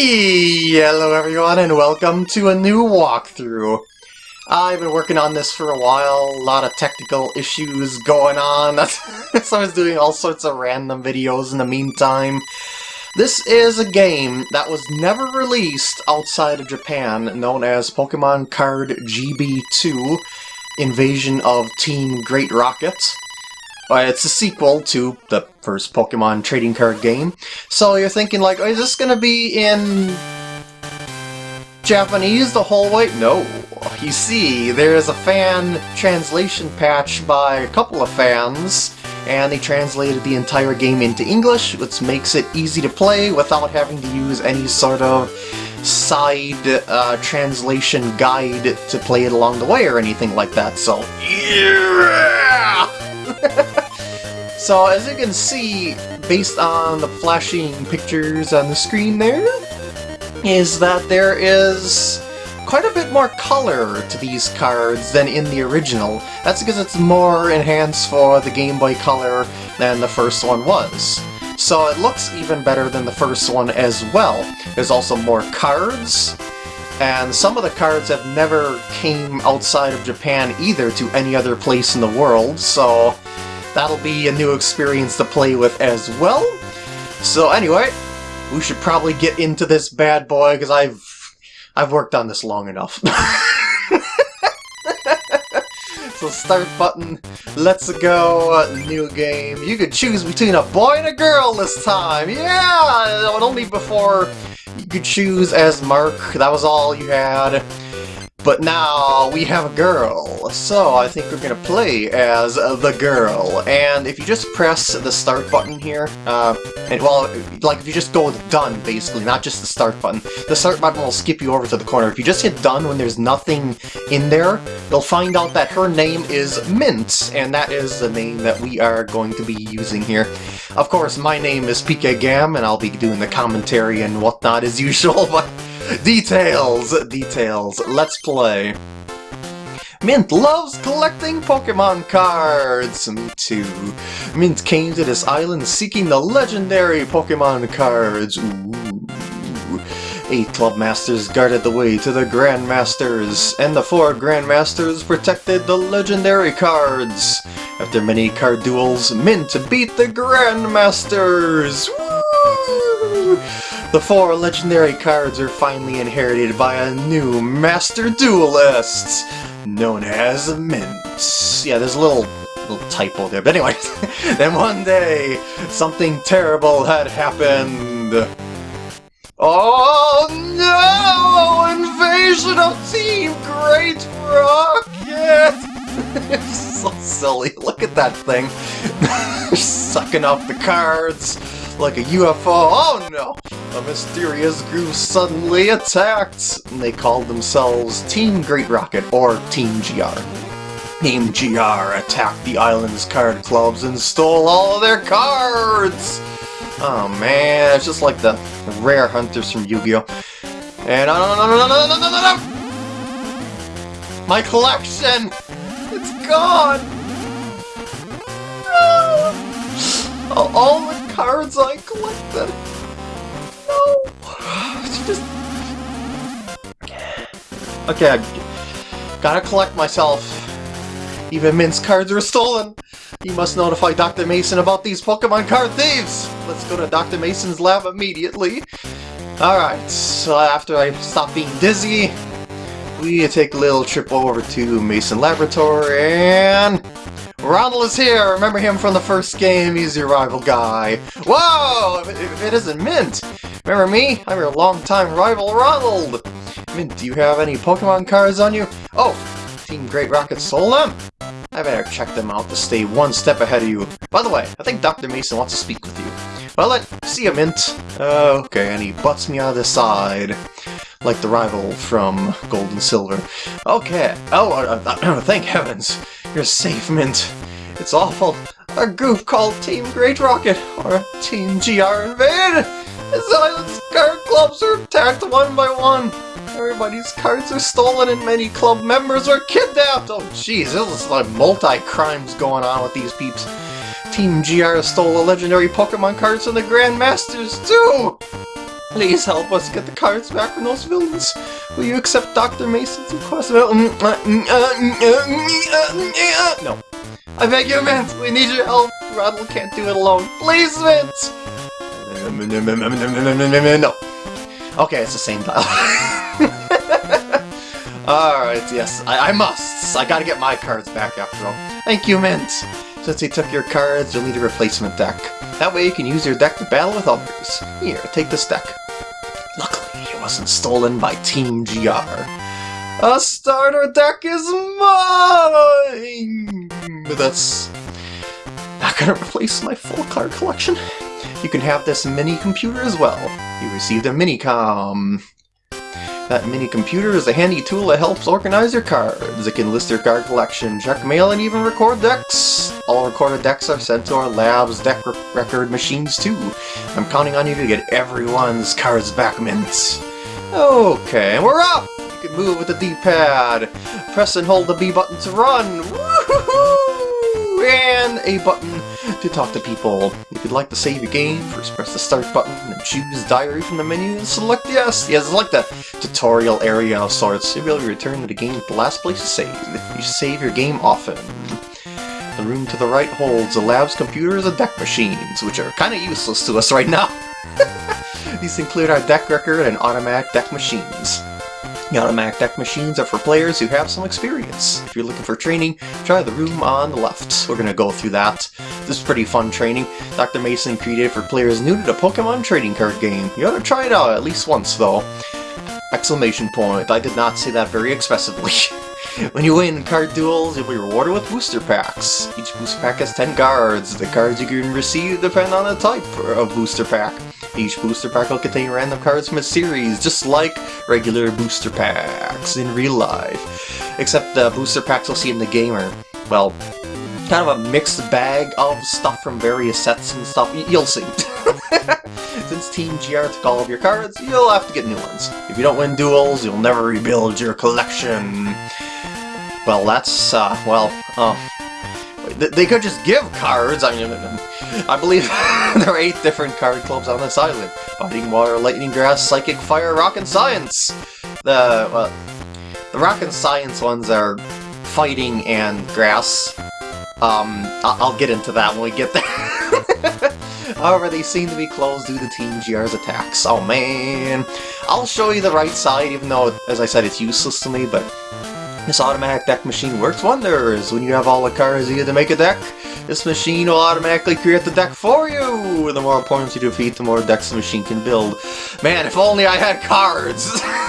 Hello everyone and welcome to a new walkthrough. I've been working on this for a while, a lot of technical issues going on, so I was doing all sorts of random videos in the meantime. This is a game that was never released outside of Japan, known as Pokemon Card GB2 Invasion of Team Great Rocket. Uh, it's a sequel to the first Pokemon trading card game. So you're thinking like, is this going to be in Japanese the whole way? No. You see, there's a fan translation patch by a couple of fans, and they translated the entire game into English, which makes it easy to play without having to use any sort of side uh, translation guide to play it along the way or anything like that, so yeah! so as you can see, based on the flashing pictures on the screen there, is that there is quite a bit more color to these cards than in the original. That's because it's more enhanced for the Game Boy Color than the first one was. So it looks even better than the first one as well. There's also more cards, and some of the cards have never came outside of Japan either to any other place in the world, so that'll be a new experience to play with as well. So anyway, we should probably get into this bad boy, because I've, I've worked on this long enough. so start button, let's go, new game. You could choose between a boy and a girl this time, yeah! Only before you could choose as Mark, that was all you had. But now we have a girl, so I think we're gonna play as the girl. And if you just press the start button here, uh, and well, like if you just go with done, basically, not just the start button, the start button will skip you over to the corner. If you just hit done when there's nothing in there, you'll find out that her name is Mint, and that is the name that we are going to be using here. Of course, my name is PK Gam, and I'll be doing the commentary and whatnot as usual, but Details! Details. Let's play. Mint loves collecting Pokemon cards! Me too. Mint came to this island seeking the legendary Pokemon cards. Ooh. Eight Club Masters guarded the way to the Grandmasters, and the four Grandmasters protected the legendary cards. After many card duels, Mint beat the Grandmasters! Woo! The four legendary cards are finally inherited by a new Master Duelist, known as Mint. Yeah, there's a little little typo there, but anyway. then one day, something terrible had happened. Oh no! Invasion of Team Great Rocket! it's so silly. Look at that thing. Sucking up the cards like a UFO. Oh no! A mysterious group suddenly attacked! And they called themselves Team Great Rocket, or Team GR. Team GR attacked the island's card clubs and stole all of their cards! Oh man, it's just like the rare hunters from Yu-Gi-Oh! And no, no, no, no, no, no, no, no! My collection! It's gone! No! All the cards I collected. No. Just... Okay, I gotta collect myself. Even Mint's cards are stolen. You must notify Dr. Mason about these Pokemon card thieves. Let's go to Dr. Mason's lab immediately. Alright, so after I stop being dizzy, we take a little trip over to Mason Laboratory and Ronald is here! Remember him from the first game? He's your rival guy. Whoa! If it isn't Mint! Remember me? I'm your longtime rival, Ronald! Mint, do you have any Pokemon cards on you? Oh! Team Great Rocket stole them? I better check them out to stay one step ahead of you. By the way, I think Dr. Mason wants to speak with you. Well then, see ya, Mint. Uh, okay, and he butts me out of the side. Like the rival from Gold and Silver. Okay. Oh, uh, uh, thank heavens. You're safe, Mint. It's awful. A goof called Team Great Rocket, or Team GR invade! This island's card clubs are attacked one by one. Everybody's cards are stolen and many club members are kidnapped! Oh jeez, there's like multi-crimes going on with these peeps. Team GR stole the legendary Pokemon cards from the Grandmasters too! Please help us get the cards back from those villains. Will you accept Dr. Mason's request? No. I beg you, Mint. We need your help. Rattle can't do it alone. Please, Mint. No. Okay, it's the same dialogue. Alright, yes, I, I must. I gotta get my cards back after all. Thank you, Mint. Since he took your cards, you'll need a replacement deck. That way you can use your deck to battle with others. Here, take this deck. Luckily, it wasn't stolen by Team GR. A starter deck is mine! But that's not gonna replace my full card collection. You can have this mini computer as well. You received a Minicom. That mini computer is a handy tool that helps organize your cards. It can list your card collection, check mail, and even record decks. All recorded decks are sent to our lab's deck record machines too. I'm counting on you to get everyone's cards back, Mint. Okay, and we're up! You can move with the D-pad. Press and hold the B button to run. And A button to talk to people. If you'd like to save your game, first press the start button and choose diary from the menu and select yes. Yes, like the tutorial area of sorts. You'll be able to return to the game at the last place to save. You should save your game often. The room to the right holds the lab's computers and deck machines, which are kind of useless to us right now. These include our deck record and automatic deck machines. The automatic deck machines are for players who have some experience. If you're looking for training, try the room on the left. We're going to go through that. This is pretty fun training. Dr. Mason created for players new to the Pokemon trading card game. You ought to try it out at least once, though. Exclamation point. I did not say that very expressively. when you win card duels, you'll be rewarded with booster packs. Each booster pack has 10 cards. The cards you can receive depend on the type of booster pack. Each booster pack will contain random cards from a series, just like regular booster packs in real life. Except the booster packs you'll see in the gamer. well, kind of a mixed bag of stuff from various sets and stuff. You'll see. Since Team GR took all of your cards, you'll have to get new ones. If you don't win duels, you'll never rebuild your collection. Well, that's, uh, well, uh, they could just give cards. I mean, I believe there are eight different card clubs on this island. Fighting Water, Lightning Grass, Psychic Fire, Rock and Science. The, well, the Rock and Science ones are Fighting and Grass. Um, I'll get into that when we get there. However, they seem to be closed due to Team GR's attacks. Oh man! I'll show you the right side, even though, as I said, it's useless to me, but this automatic deck machine works wonders. When you have all the cards needed to make a deck, this machine will automatically create the deck for you! The more opponents you defeat, the more decks the machine can build. Man, if only I had cards!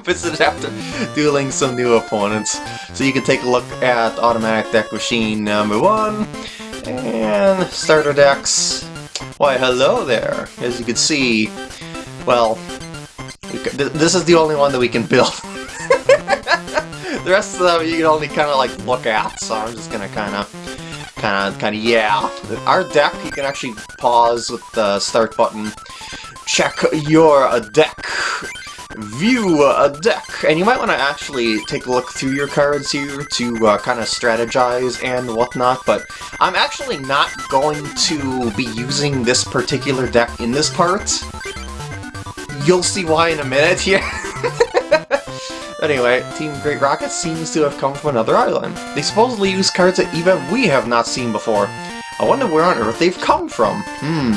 Visit after dueling some new opponents. So you can take a look at automatic deck machine number one, and starter decks. Why, hello there! As you can see, well, this is the only one that we can build. the rest of them you can only kind of like look at, so I'm just gonna kind of, kind of, kind of, yeah. Our deck, you can actually pause with the start button, check your uh, deck, view a deck, and you might want to actually take a look through your cards here to uh, kind of strategize and whatnot, but I'm actually not going to be using this particular deck in this part. You'll see why in a minute here. Anyway, Team Great Rocket seems to have come from another island. They supposedly use cards that even we have not seen before. I wonder where on Earth they've come from. Hmm.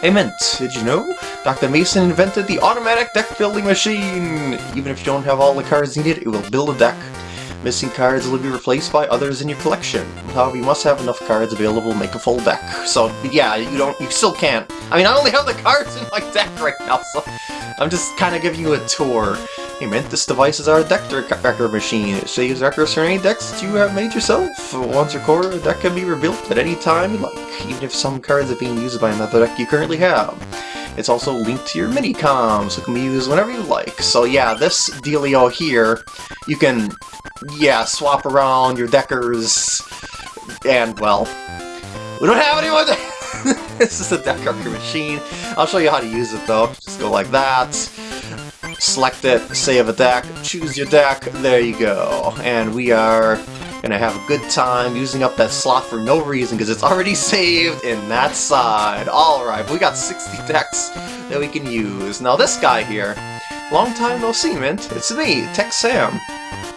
Hey Mint, did you know? Dr. Mason invented the automatic deck building machine! Even if you don't have all the cards needed, it will build a deck. Missing cards will be replaced by others in your collection. However, you must have enough cards available to make a full deck. So, yeah, you don't, you still can't. I mean, I only have the cards in my deck right now, so I'm just kind of giving you a tour. Hey man, this device is our deck record machine. It saves records for any decks that you have made yourself. Once recorded, a deck can be rebuilt at any time you like, even if some cards are being used by another deck you currently have. It's also linked to your Minicom, so it can be used whenever you like. So yeah, this dealio here, you can, yeah, swap around your deckers, and well, we don't have anyone This is a deck record machine. I'll show you how to use it though. Just go like that select it, save a deck, choose your deck, there you go. And we are Gonna have a good time using up that slot for no reason because it's already saved in that side. Alright, we got 60 decks that we can use. Now this guy here, long time no see, Mint. It's me, Tech Sam.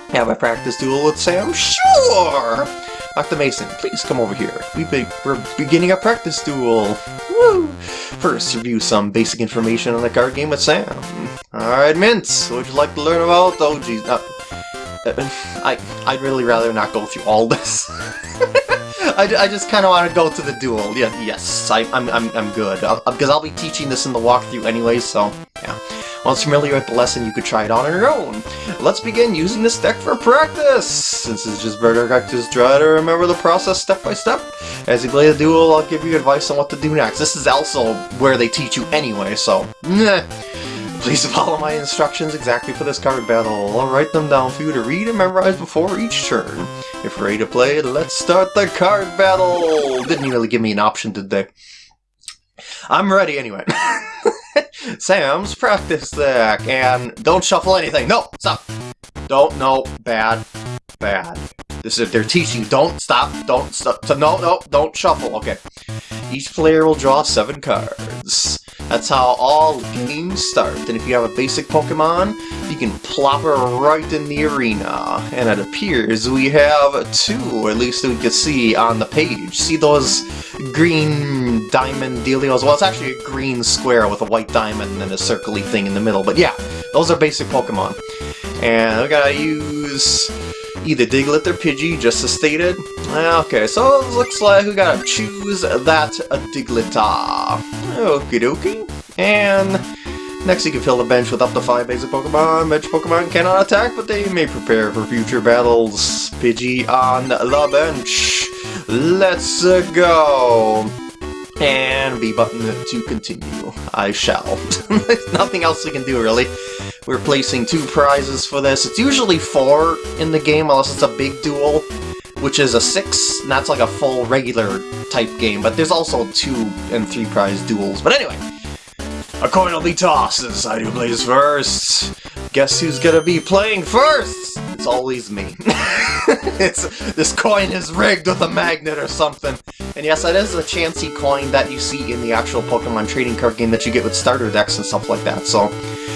Have a practice duel with Sam? Sure! Dr. Mason, please come over here. We be we're beginning a practice duel. Woo! First, review some basic information on the card game with Sam. Alright, Mint, what would you like to learn about? Oh, geez. Uh, I, I'd really rather not go through all this. I, I just kind of want to go to the duel. Yeah, yes, I, I'm, I'm, I'm good. Uh, uh, because I'll, I'll be teaching this in the walkthrough anyway, so yeah. Once familiar with the lesson, you could try it on your own. Let's begin using this deck for practice! Since it's just better practice, try to remember the process step by step. As you play the duel, I'll give you advice on what to do next. This is also where they teach you anyway, so... Meh. Please follow my instructions exactly for this card battle. I'll write them down for you to read and memorize before each turn. If you're ready to play, let's start the card battle! Didn't really give me an option, did they? I'm ready anyway. Sam's practice deck, and don't shuffle anything. No, stop. Don't, no, bad, bad. This is they're teaching. Don't stop. Don't stop. No, no, don't shuffle. Okay. Each player will draw seven cards. That's how all games start. And if you have a basic Pokemon, you can plop her right in the arena. And it appears we have two, at least we can see on the page. See those green diamond dealios? Well, it's actually a green square with a white diamond and a circly thing in the middle. But yeah, those are basic Pokemon. And we gotta use either Diglett or Pidgey, just as stated. Okay, so it looks like we gotta choose that Digletta. Okie dokie. And next you can fill the bench with up to 5 basic Pokemon. Bench Pokemon cannot attack, but they may prepare for future battles. Pidgey on the bench. Let's go! And B button to continue. I shall. Nothing else we can do, really. We're placing two prizes for this. It's usually four in the game, unless it's a big duel, which is a six, and that's like a full regular type game, but there's also two and three prize duels. But anyway, a coin will be tossed and decide who plays first. Guess who's gonna be playing first? It's always me. it's This coin is rigged with a magnet or something. And yes, that is a chancy coin that you see in the actual Pokemon trading card game that you get with starter decks and stuff like that, so...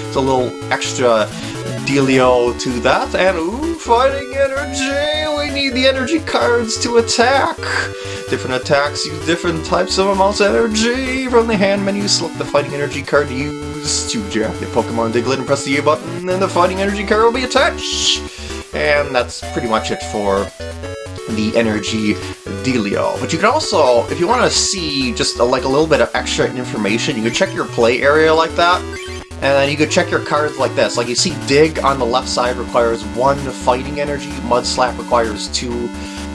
It's a little extra dealio to that. And ooh, fighting energy! We need the energy cards to attack! Different attacks use different types of amounts of energy. From the hand menu, select the fighting energy card to use to jab the Pokemon Diglett and press the A button, and the fighting energy card will be attached! And that's pretty much it for the energy dealio. But you can also, if you want to see just a, like a little bit of extra information, you can check your play area like that. And then you could check your cards like this. Like you see Dig on the left side requires one fighting energy, Mud Slap requires two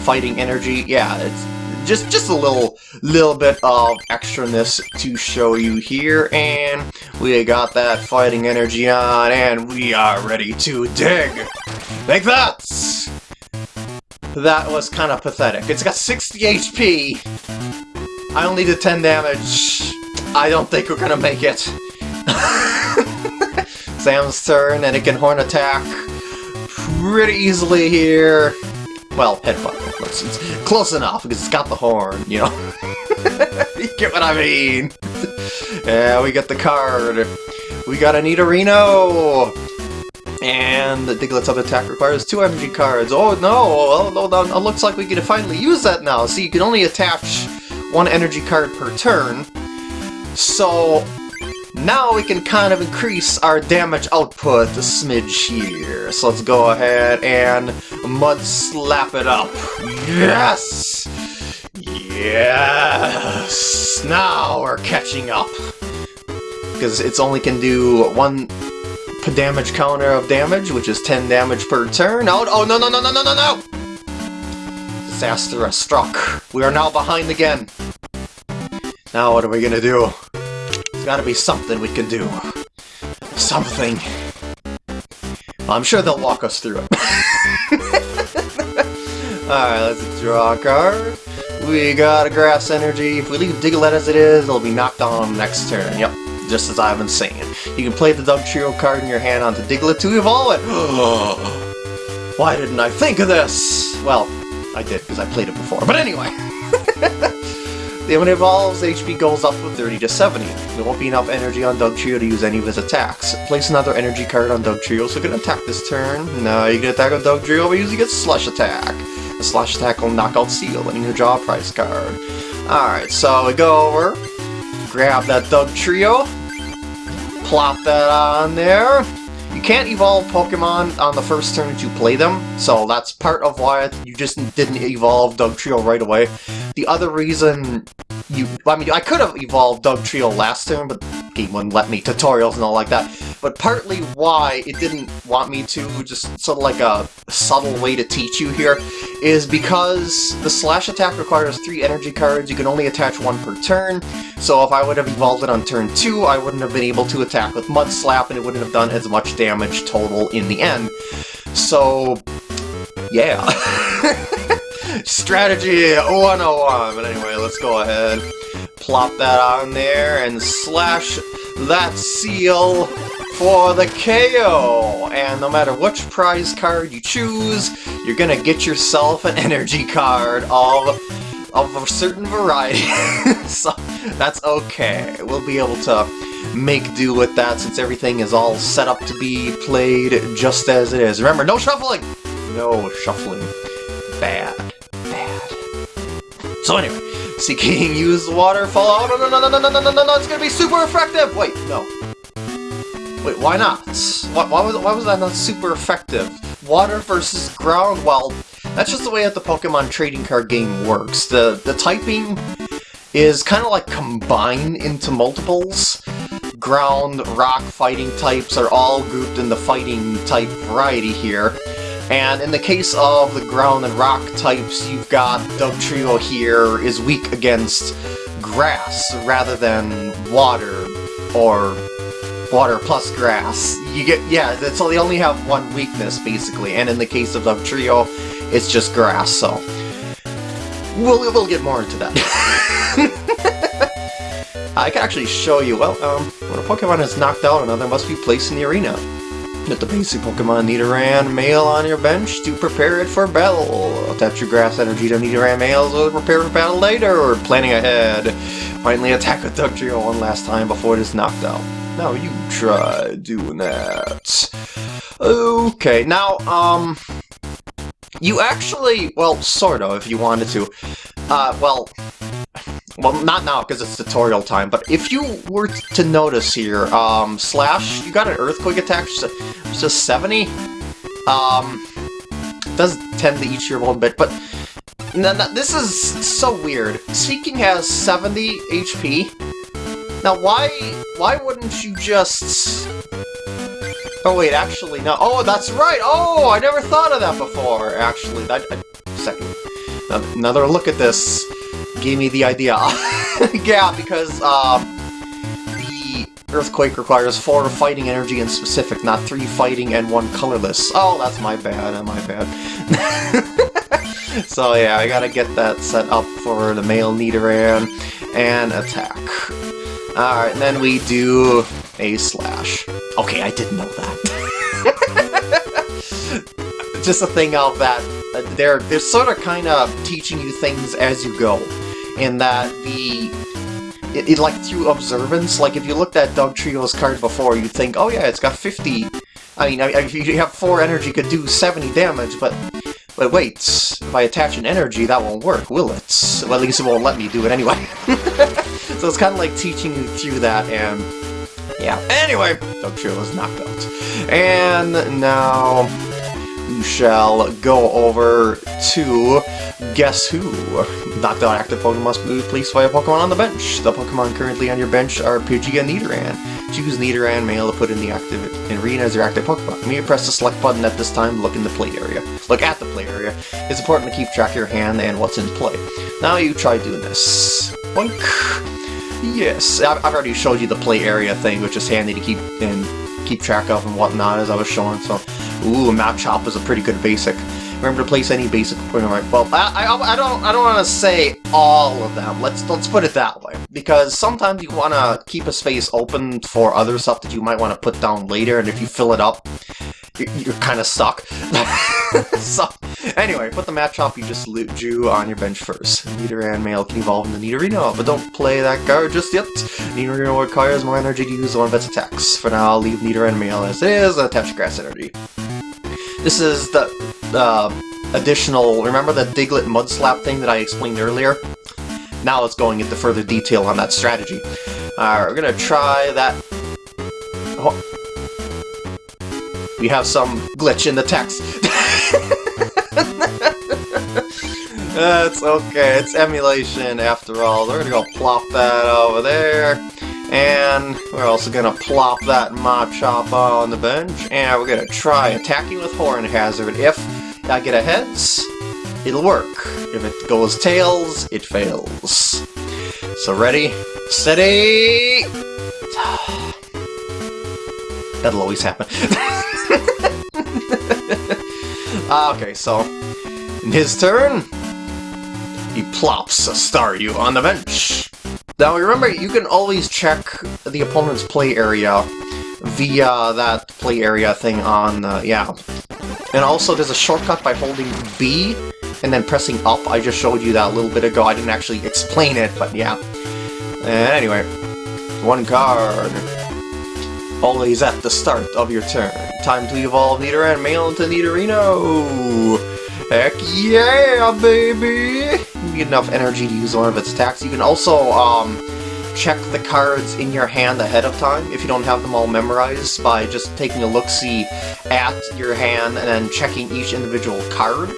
fighting energy. Yeah, it's just just a little little bit of extraness to show you here. And we got that fighting energy on, and we are ready to dig. Like that! That was kind of pathetic. It's got 60 HP. I only did 10 damage. I don't think we're gonna make it. Sam's turn, and it can horn attack pretty easily here. Well, headbutt. It's close enough, because it's got the horn, you know? you get what I mean? yeah, we got the card. We got a Nidorino! And the Diglett's other attack requires two energy cards. Oh no! Oh, no, no, it looks like we can finally use that now. See, you can only attach one energy card per turn. So, now we can kind of increase our damage output a smidge here. So let's go ahead and mud slap it up. Yes! Yes! Now we're catching up. Because it's only can do one damage counter of damage, which is 10 damage per turn. Oh, oh no, no, no, no, no, no, no! Disaster struck. We are now behind again. Now what are we gonna do? Gotta be something we can do. Something. I'm sure they'll walk us through it. Alright, let's draw a card. We got a Grass Energy. If we leave Diglett as it is, it'll be knocked on next turn. Yep, just as I've been saying. You can play the Dugtrio card in your hand onto Diglett to evolve it. Why didn't I think of this? Well, I did, because I played it before. But anyway! when it evolves, HP goes up from 30 to 70. There won't be enough energy on Dugtrio to use any of his attacks. Place another energy card on Dugtrio, so you can attack this turn. No, you can attack on Dugtrio by using its Slash Attack. The Slash Attack will knock out Seel, letting you draw a prize card. Alright, so we go over, grab that Dugtrio, plop that on there, you can't evolve Pokemon on the first turn that you play them, so that's part of why you just didn't evolve Dugtrio right away. The other reason you... I mean, I could have evolved Dugtrio last turn, but the game wouldn't let me, tutorials and all like that. But partly why it didn't want me to, just sort of like a subtle way to teach you here, is because the slash attack requires three energy cards, you can only attach one per turn, so if I would have evolved it on turn two, I wouldn't have been able to attack with Mud Slap, and it wouldn't have done as much damage total in the end. So, yeah. Strategy 101! But anyway, let's go ahead, plop that on there, and slash that Seel for the KO! And no matter which prize card you choose, you're gonna get yourself an energy card of, of a certain variety. so that's okay. We'll be able to make do with that since everything is all set up to be played just as it is. Remember, no shuffling! No shuffling. Bad. Bad. So anyway, Seaking use waterfall. Oh, no, no, no, no, no, no, no, no, no, it's gonna be super effective! Wait, no. Wait, why not? Why, why, was, why was that not super effective? Water versus ground? Well, that's just the way that the Pokemon trading card game works. The, the typing is kind of like combined into multiples. Ground, rock fighting types are all grouped in the fighting type variety here. And in the case of the ground and rock types, you've got Dugtrio here is weak against grass rather than water or water plus grass. You get, yeah, so they only have one weakness, basically, and in the case of Dugtrio, it's just grass, so... We'll, we'll get more into that. I can actually show you, well, um, when a Pokemon is knocked out, another must be placed in the arena. Get the basic Pokemon Nidoran male on your bench to prepare it for battle. Attach your grass energy to Nidoran male so prepare for battle later, Or planning ahead. Finally attack with Dugtrio one last time before it is knocked out. Now you try doing that. Okay, now, um... You actually, well, sort of, if you wanted to. Uh, well, well, not now, because it's tutorial time, but if you were to notice here, um, Slash, you got an Earthquake attack, it's just 70? Um, does tend to eat your one bit, but this is so weird. Seaking has 70 HP, now, why why wouldn't you just... Oh, wait, actually, no. Oh, that's right! Oh, I never thought of that before, actually. That, I, second. Another look at this gave me the idea. yeah, because, um, the Earthquake requires four fighting energy in specific, not three fighting and one colorless. Oh, that's my bad, my bad. so yeah, I gotta get that set up for the male Nidoran and attack. Alright, and then we do a slash. Okay, I didn't know that. Just a thing of that, they're, they're sort of kind of teaching you things as you go. In that the it, it, like through observance, like if you looked at Dugtrio's card before, you'd think, oh yeah, it's got 50. I mean, if you have 4 energy, could do 70 damage, but but wait, if I attach an energy, that won't work, will it? Well, at least it won't let me do it anyway. So it's kind of like teaching you through that, and yeah. Anyway, Dugtrio is knocked out. And now we shall go over to Guess Who? Knocked out active Pokemon must be placed by a Pokemon on the bench. The Pokemon currently on your bench are Pidgey and Nidoran. Choose Nidoran male to put in the active arena as your active Pokemon. You press the select button at this time look in the play area. Look at the play area. It's important to keep track of your hand and what's in play. Now you try doing this. Boink! Yes, I've already showed you the play area thing, which is handy to keep and keep track of and whatnot as I was showing. So, ooh, Machop is a pretty good basic. Remember to place any basic Pokemon. Well, I, I, I don't I don't want to say all of them. Let's let's put it that way because sometimes you want to keep a space open for other stuff that you might want to put down later, and if you fill it up, you're, kind of stuck. so, anyway, put the Machop you just drew on your bench first. Nidoran male can evolve into Nidorino, but don't play that card just yet. Nidorino requires more energy to use one of its attacks. For now, I'll leave Nidoran male as it is and attach grass energy. This is the uh, additional, remember the Diglett Mud Slap thing that I explained earlier? Now it's going into further detail on that strategy. Alright, we're gonna try that... Oh. We have some glitch in the text. That's okay, it's emulation after all. We're gonna go plop that over there. And we're also gonna plop that Machop on the bench. And we're gonna try attacking with Horn Hazard. If I get a heads, it'll work. If it goes tails, it fails. So ready, steady! That'll always happen. okay, so in his turn, he plops a Staryu on the bench. Now remember, you can always check the opponent's play area via that play area thing on, uh, yeah, and also, there's a shortcut by holding B and then pressing up. I just showed you that a little bit ago. I didn't actually explain it, but yeah. And anyway, one card. Always at the start of your turn. Time to evolve Nidoran male into Nidorino! Heck yeah, baby! You get enough energy to use one of its attacks. You can also, um, check the cards in your hand ahead of time if you don't have them all memorized by just taking a look-see at your hand and then checking each individual card.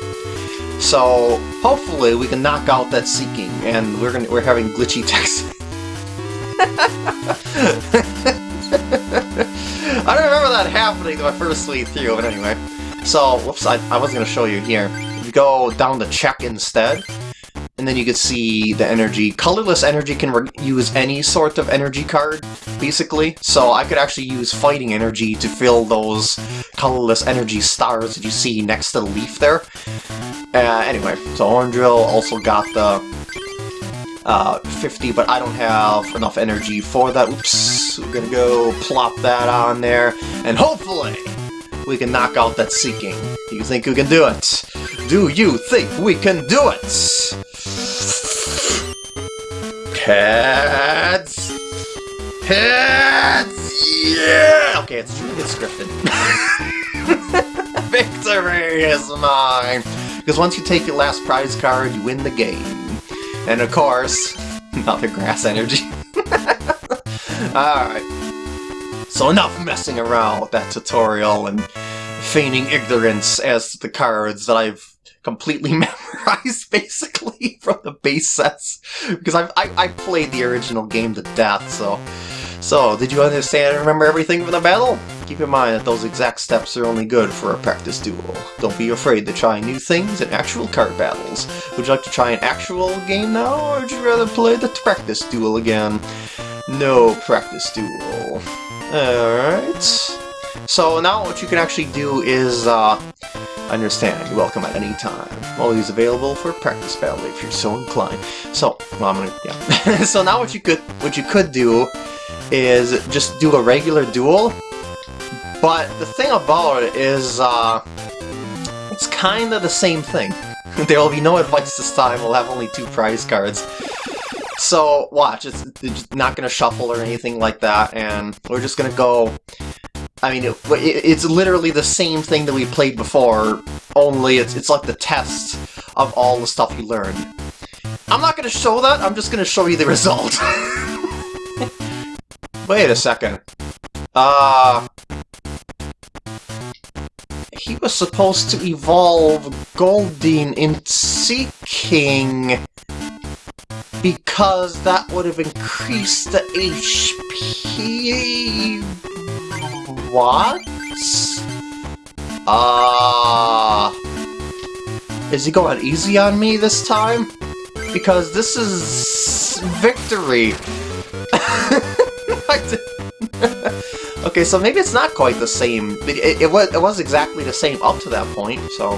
So hopefully we can knock out that Seaking and we're gonna we're having glitchy text. That happening my first read through, but anyway. So, whoops, I, I was going to show you here. You go down to check instead, and then you can see the energy. Colorless energy can use any sort of energy card, basically. So I could actually use fighting energy to fill those colorless energy stars that you see next to the leaf there. Uh, anyway, so Orangeal also got the uh, 50, but I don't have enough energy for that. Oops, we're gonna go plop that on there, and hopefully we can knock out that Seaking. Do you think we can do it? Do you think we can do it? Heads! Heads! Yeah! Okay, it's true. It's scripted. Victory is mine! Because once you take your last prize card, you win the game. And of course, not the grass energy. Alright. So enough messing around with that tutorial and feigning ignorance as to the cards that I've completely memorized, basically, from the base sets. Because I've, I, I played the original game to death, so... So, did you understand and remember everything from the battle? Keep in mind that those exact steps are only good for a practice duel. Don't be afraid to try new things in actual card battles. Would you like to try an actual game now, or would you rather play the practice duel again? No practice duel. Alright. So now what you can actually do is, uh, Understand, you're welcome at any time. Always available for practice battle if you're so inclined. So, well, I'm gonna, yeah. so now what you could, what you could do is just do a regular duel. But the thing about it is, uh, it's kind of the same thing. there will be no advice this time, we'll have only two prize cards. So, watch, it's, it's not going to shuffle or anything like that, and we're just going to go I mean, it, it's literally the same thing that we played before, only it's, it's like the test of all the stuff you learned. I'm not going to show that, I'm just going to show you the result. Wait a second. Uh... He was supposed to evolve Goldeen into Seaking because that would have increased the HP what? Ah. Uh, is he going easy on me this time? Because this is... victory. okay, so maybe it's not quite the same. It, it, was, it was exactly the same up to that point, so...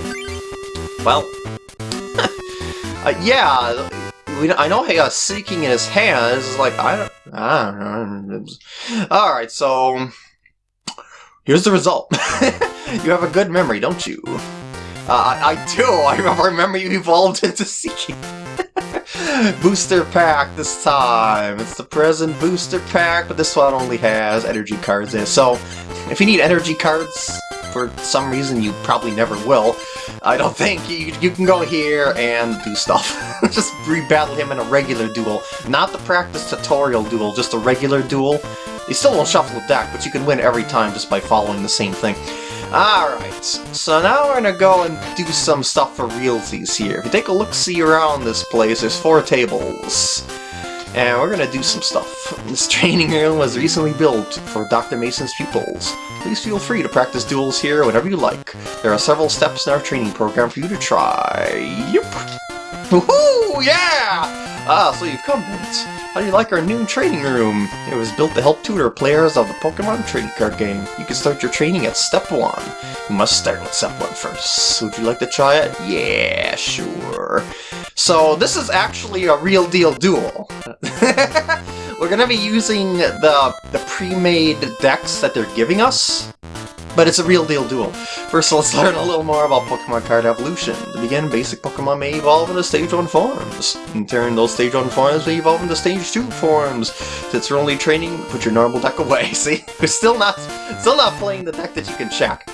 Well... uh, yeah, we, I know he got Seaking in his hands, like, I don't, I don't. Alright, so... here's the result. you have a good memory, don't you? Uh, I, I do. I remember you evolved into Seaking. booster pack this time. It's the present booster pack, but this one only has energy cards in it. So, if you need energy cards, for some reason you probably never will, I don't think, you, you can go here and do stuff. just rebattle him in a regular duel. Not the practice tutorial duel, just a regular duel. You still won't shuffle the deck, but you can win every time just by following the same thing. Alright, so now we're gonna go and do some stuff for realsies here. If you take a look-see around this place, there's four tables. And we're gonna do some stuff. This training room was recently built for Dr. Mason's pupils. Please feel free to practice duels here whenever you like. There are several steps in our training program for you to try. Yep! Woohoo! Yeah! Ah, so you've come. How do you like our new training room? It was built to help tutor players of the Pokemon trading card game. You can start your training at Step 1. You must start with Step 1 first. Would you like to try it? Yeah, sure. So this is actually a real deal duel. We're gonna be using the, the pre-made decks that they're giving us but it's a real deal duel. First, let's learn a little more about Pokemon card evolution. To begin, basic Pokemon may evolve into Stage 1 forms. In turn, those Stage 1 forms may evolve into Stage 2 forms. Since you're only training, put your normal deck away. See? We're still not, still not playing the deck that you can check.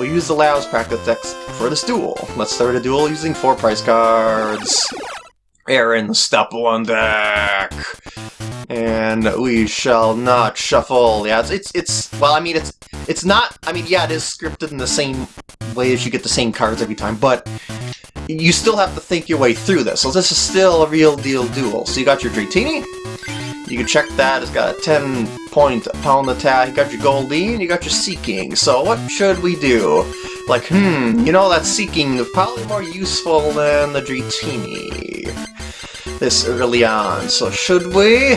We'll use the Labs practice decks for this duel. Let's start a duel using four price cards. Aaron, step one deck and we shall not shuffle. Yeah, it's, it's, it's, well, I mean, it's, it's not, I mean, yeah, it is scripted in the same way as you get the same cards every time, but you still have to think your way through this. So this is still a real deal duel. So you got your Dratini, you can check that, it's got a 10 point pound attack, you got your Goldeen, you got your Seaking. So what should we do? Like, hmm, you know, that Seaking is probably more useful than the Dratini this early on. So should we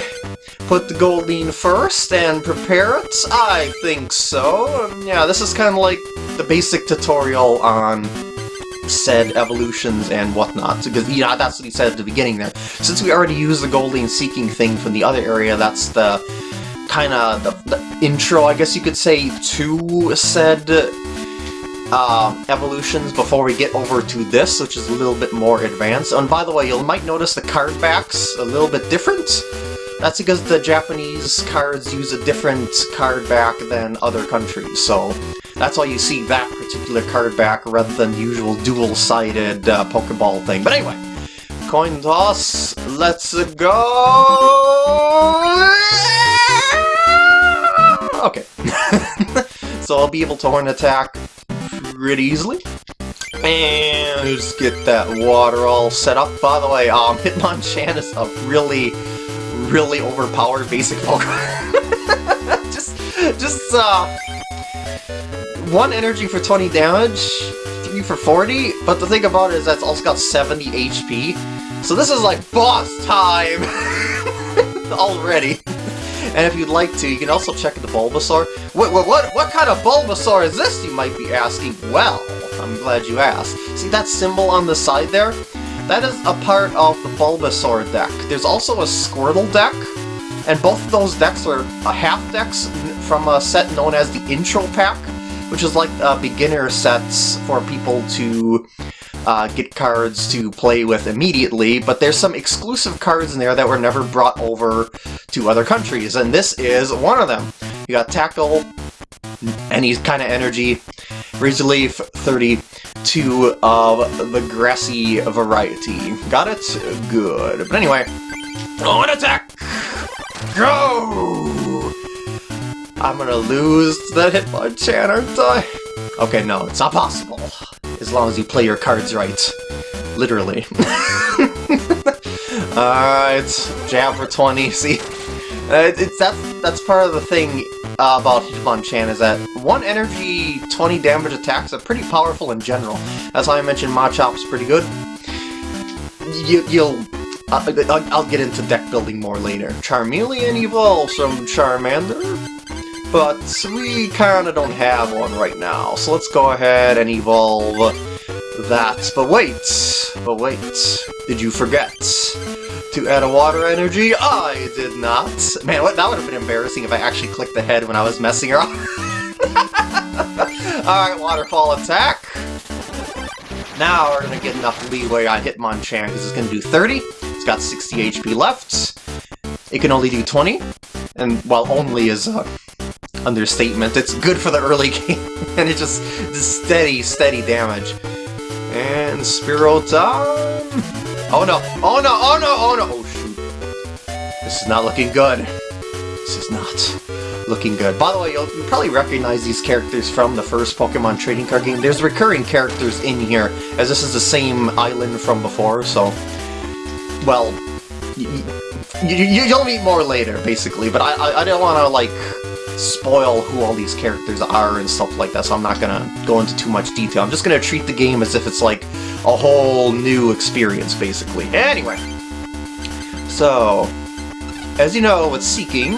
put the Goldeen first and prepare it? I think so. Yeah, this is kind of like the basic tutorial on said evolutions and whatnot, because you know, that's what he said at the beginning there. Since we already used the Goldeen Seaking thing from the other area, that's the kind of the, the intro, I guess you could say, to said uh, evolutions before we get over to this, which is a little bit more advanced. And by the way, you might notice the card backs a little bit different. That's because the Japanese cards use a different card back than other countries, so that's why you see that particular card back rather than the usual dual-sided uh, Pokeball thing. But anyway, coin toss, let's go! Okay. so I'll be able to horn attack pretty easily. And just get that water all set up. By the way, um, Hitmonchan is a really, really overpowered basic Pokemon. just, just, uh, one energy for 20 damage, three for 40, but the thing about it is that's also got 70 HP. So this is like boss time already. And if you'd like to, you can also check the Bulbasaur. What, what, what, what kind of Bulbasaur is this, you might be asking? Well, I'm glad you asked. See that symbol on the side there? That is a part of the Bulbasaur deck. There's also a Squirtle deck, and both of those decks are half decks from a set known as the Intro Pack, which is like uh, beginner sets for people to uh, get cards to play with immediately, but there's some exclusive cards in there that were never brought over to other countries, and this is one of them. You got Tackle, any kind of energy, Razor Leaf 32 of the grassy variety. Got it? Good. But anyway, on attack! Go! I'm gonna lose that Hitmonchan, aren't I? Okay, no, it's not possible as long as you play your cards right. Literally. Alright, jab for 20, see? Uh, it's that's that's part of the thing uh, about Hitmonchan is that one energy 20 damage attacks are pretty powerful in general. That's why I mentioned Machop's pretty good. You, you'll uh, I'll get into deck building more later. Charmeleon evolves from Charmander, but we kinda don't have one right now, so let's go ahead and evolve that. But wait, but wait, did you forget to add a water energy? I did not. Man, what, that would have been embarrassing if I actually clicked the head when I was messing around. Alright, waterfall attack. Now we're gonna get enough leeway on Hitmonchan because it's gonna do 30. It's got 60 HP left. It can only do 20. And while only is a understatement, it's good for the early game. and it just, steady, steady damage. And Spearow time! Oh no, oh no, oh no, oh no! Oh shoot. This is not looking good. This is not looking good. By the way, you'll, probably recognize these characters from the first Pokemon trading card game. There's recurring characters in here, as this is the same island from before, so... Well, you, will meet more later, basically, but I, I, I don't want to, like, spoil who all these characters are and stuff like that, so I'm not gonna go into too much detail. I'm just gonna treat the game as if it's like a whole new experience, basically. Anyway, so, as you know, with Seaking,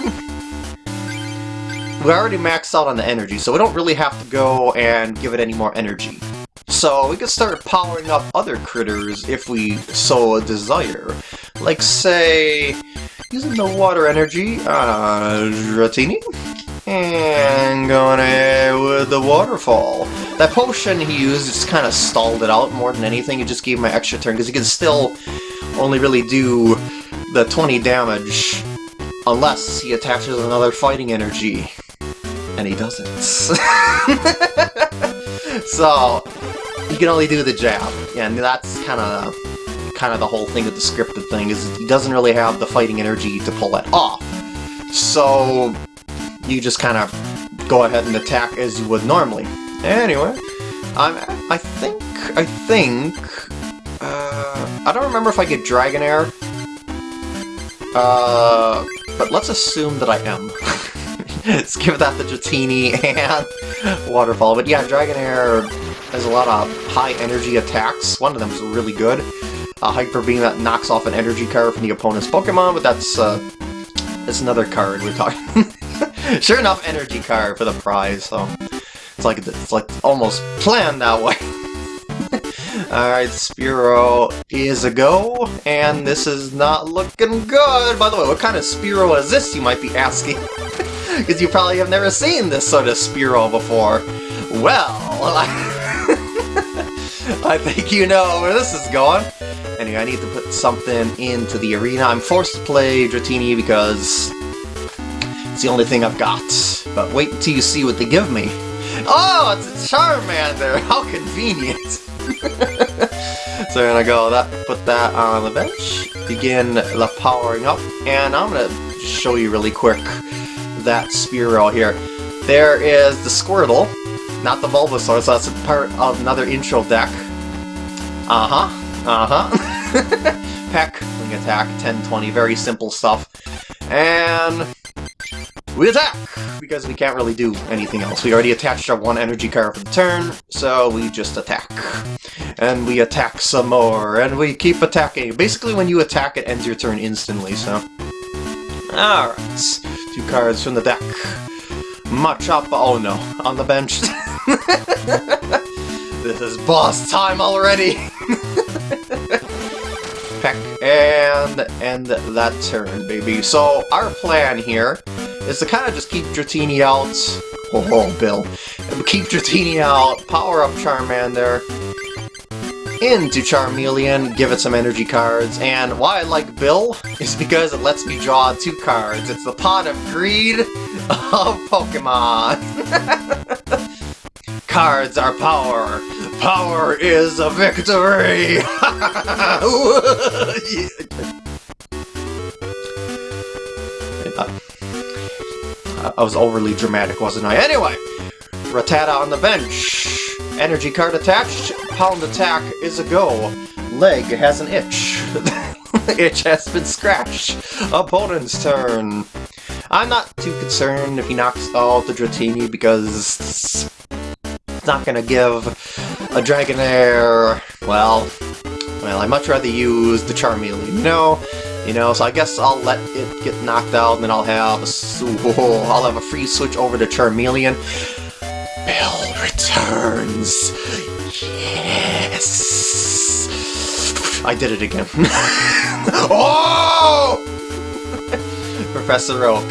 we already maxed out on the energy, so we don't really have to go and give it any more energy. So we can start powering up other critters if we so a desire. Like, say, using the water energy, uh, Dratini? And going ahead with the waterfall. That potion he used just kind of stalled it out more than anything. It just gave him an extra turn, because he can still only really do the 20 damage unless he attaches another fighting energy. And he doesn't. so, he can only do the jab, and that's kind of kind of the whole thing with the scripted thing, is he doesn't really have the fighting energy to pull that off. So, you just kind of go ahead and attack as you would normally. Anyway, I'm, I think, I think, uh, I don't remember if I get Dragonair, uh, but let's assume that I am. let's give that the Dratini and Waterfall, but yeah, Dragonair has a lot of high energy attacks. One of them is really good. A Hyper Beam that knocks off an energy card from the opponent's Pokemon, but that's, uh, that's another card we're talking Sure enough, energy card for the prize, so it's like it's like almost planned that way. Alright, Spearow is a go, and this is not looking good. By the way, what kind of Spearow is this, you might be asking? Because you probably have never seen this sort of Spearow before. Well, I think you know where this is going. Anyway, I need to put something into the arena. I'm forced to play Dratini because it's the only thing I've got. But wait until you see what they give me. Oh, it's a Charmander! How convenient! so we're gonna go that, put that on the bench, begin the powering up, and I'm gonna show you really quick that Spearow here. There is the Squirtle, not the Bulbasaur, so that's a part of another intro deck. Uh-huh, uh-huh. Peck, Wing Attack, 10-20, very simple stuff. And we attack! Because we can't really do anything else. We already attached our one energy card for the turn, so we just attack. And we attack some more, and we keep attacking. Basically, when you attack, it ends your turn instantly, so... Alright, two cards from the deck. Machop, oh no, on the bench. this is boss time already! Peck, and end that turn, baby. So, our plan here is to kind of just keep Dratini out. Oh, oh Bill. Keep Dratini out, power up Charmander there, into Charmeleon, give it some energy cards, and why I like Bill is because it lets me draw two cards. It's the Pot of Greed of Pokemon. cards are power. Power is a victory! I was overly dramatic, wasn't I? Anyway, Rattata on the bench. Energy card attached. Pound attack is a go. Leg has an itch. itch has been scratched. Opponent's turn. I'm not too concerned if he knocks out the Dratini because it's not gonna give a Dragonair, well, well, I'd much rather use the Charmeleon, you know? You know, so I guess I'll let it get knocked out, and then I'll have a, oh, I'll have a free switch over to Charmeleon. Bill returns! Yes! I did it again. oh! Professor Oak.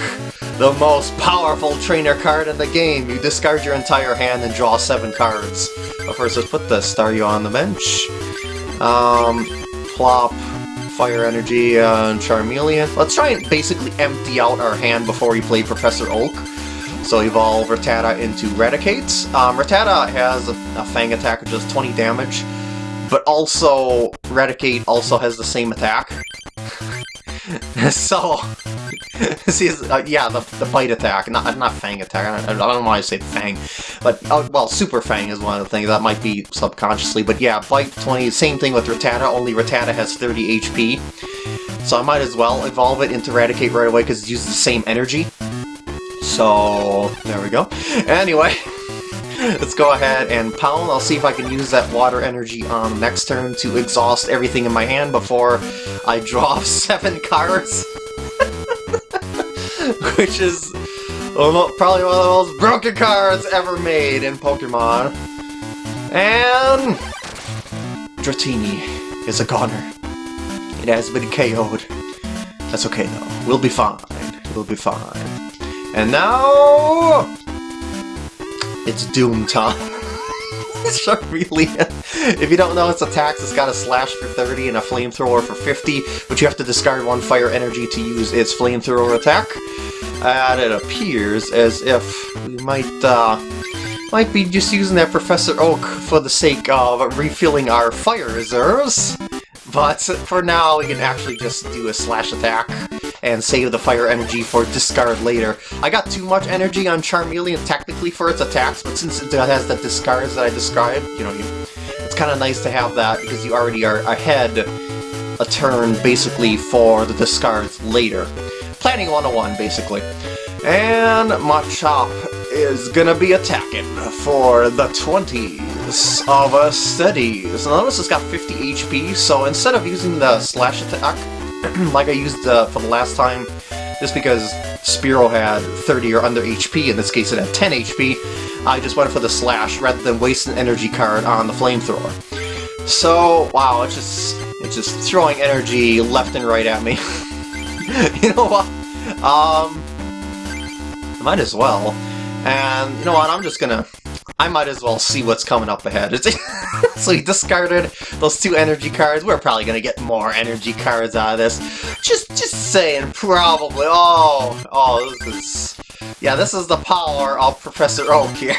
the most powerful trainer card in the game. You discard your entire hand and draw seven cards. But first, let's put the Staryu on the bench. Um, plop, Fire Energy, uh, and Charmeleon. Let's try and basically empty out our hand before we play Professor Oak. So evolve Rattata into Raticate. Um, Rattata has a, a Fang attack which does 20 damage, but also Raticate also has the same attack. so, see, uh, yeah, the, the bite attack, not not Fang attack. I, I don't know why I say Fang, but uh, well, Super Fang is one of the things that might be subconsciously. But yeah, bite 20. Same thing with Rattata. Only Rattata has 30 HP, so I might as well evolve it into Raticate right away because it uses the same energy. So there we go. Anyway. Let's go ahead and pound. I'll see if I can use that water energy on next turn to exhaust everything in my hand before I draw seven cards. Which is probably one of the most broken cards ever made in Pokemon. And... Dratini is a goner. It has been KO'd. That's okay though. We'll be fine. We'll be fine. And now... It's Doom time. Charmeleon. If you don't know its attacks, it's got a slash for 30 and a flamethrower for 50, but you have to discard one fire energy to use its flamethrower attack. And it appears as if we might, uh, might be just using that Professor Oak for the sake of refilling our fire reserves. But for now, we can actually just do a slash attack and save the fire energy for discard later. I got too much energy on Charmeleon technically for its attacks, but since it has the discards that I described, you know, you, it's kind of nice to have that because you already are ahead a turn basically for the discards later. Planning 101 basically. And Machop is gonna be attacking for the 20s of a steadies. Notice it's got 50 HP, so instead of using the slash attack, like I used uh, for the last time, just because Spearow had 30 or under HP, in this case it had 10 HP, I just went for the slash rather than waste an energy card on the flamethrower. So, wow, it's just, it's just throwing energy left and right at me. you know what? Um, might as well. And you know what, I'm just gonna I might as well see what's coming up ahead. so he discarded those two energy cards. We're probably gonna get more energy cards out of this. Just just saying, probably. Oh, oh, this is... Yeah, this is the power of Professor Oak here.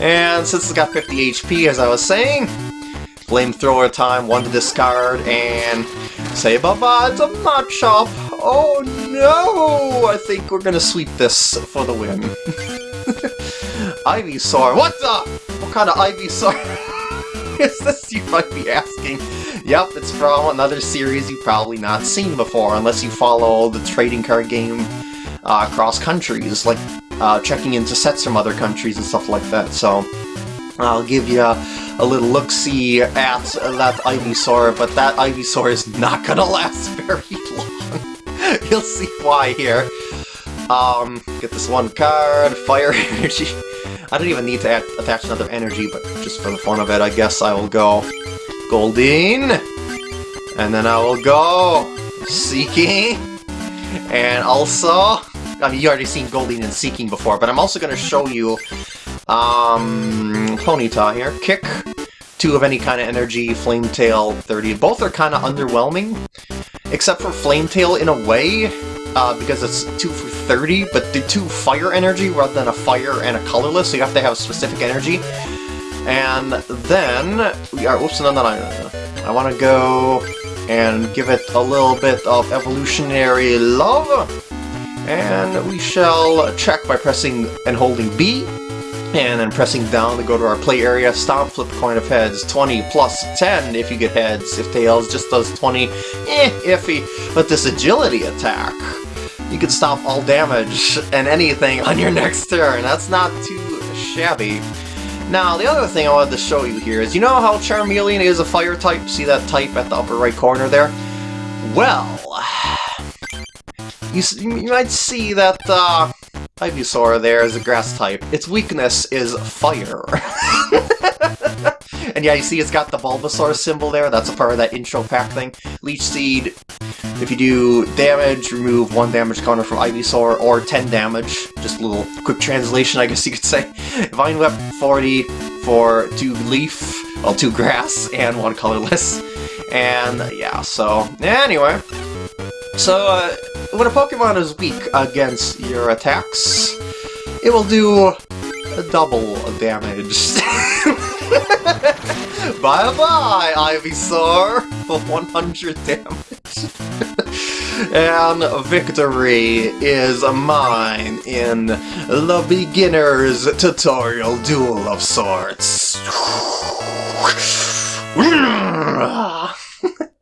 and since it's got 50 HP, as I was saying, flamethrower time, one to discard, and say bye-bye to Machop. Oh no! I think we're gonna sweep this for the win. Ivysaur. What the? What kind of Ivysaur is this, you might be asking? Yep, it's from another series you've probably not seen before, unless you follow the trading card game uh, across countries, like uh, checking into sets from other countries and stuff like that, so... I'll give you a, little look-see at that Ivysaur, but that Ivysaur is not gonna last very long. You'll see why here. Um, get this one card, Fire Energy. I don't even need to add, attach another energy, but just for the fun of it, I guess I will go Goldeen, and then I will go Seaking, and also, I mean, you already seen Goldeen and Seaking before, but I'm also going to show you um, Ponyta here. Kick, two of any kind of energy, Flametail, 30. Both are kind of underwhelming, except for Flametail in a way uh, because it's 2 for 30, but the 2 fire energy rather than a fire and a colorless, so you have to have specific energy. And then, we are, whoops, no, no, no, no, I want to go and give it a little bit of evolutionary love. And we shall check by pressing and holding B, and then pressing down to go to our play area, stomp, flip coin of heads, 20 plus 10 if you get heads, if tails just does 20, eh, iffy. But this agility attack, you can stop all damage and anything on your next turn. That's not too shabby. Now, the other thing I wanted to show you here is, you know how Charmeleon is a fire type? See that type at the upper right corner there? Well, you, you might see that uh, Ivysaur there is a grass type. Its weakness is fire. and yeah, you see it's got the Bulbasaur symbol there. That's a part of that intro pack thing. Leech Seed If you do damage, remove one damage counter from Ivysaur, or 10 damage. Just a little quick translation, I guess you could say. Vine Whip 40 for 2 Leaf, well, 2 Grass, and 1 Colorless. And yeah, so anyway. So, uh, when a Pokemon is weak against your attacks, it will do double damage. Bye-bye, Ivysaur, for 100 damage. and victory is mine in the beginner's tutorial duel of sorts.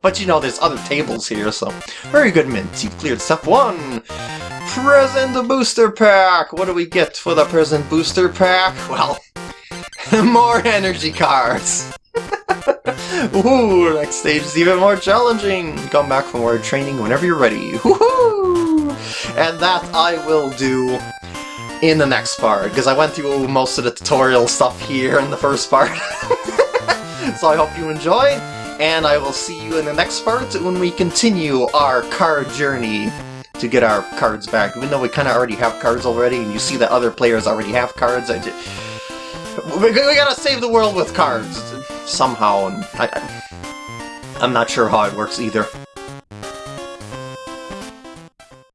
but you know, there's other tables here, so very good, Mint. You've cleared step one. Present booster pack! What do we get for the present booster pack? Well, more energy cards! Ooh, next stage is even more challenging! Come back for more training whenever you're ready. Woohoo! And that I will do in the next part, because I went through most of the tutorial stuff here in the first part. so I hope you enjoyed, and I will see you in the next part when we continue our card journey to get our cards back. Even though we kind of already have cards already, and you see that other players already have cards, I just... We, we gotta save the world with cards, somehow, and I, I'm not sure how it works either.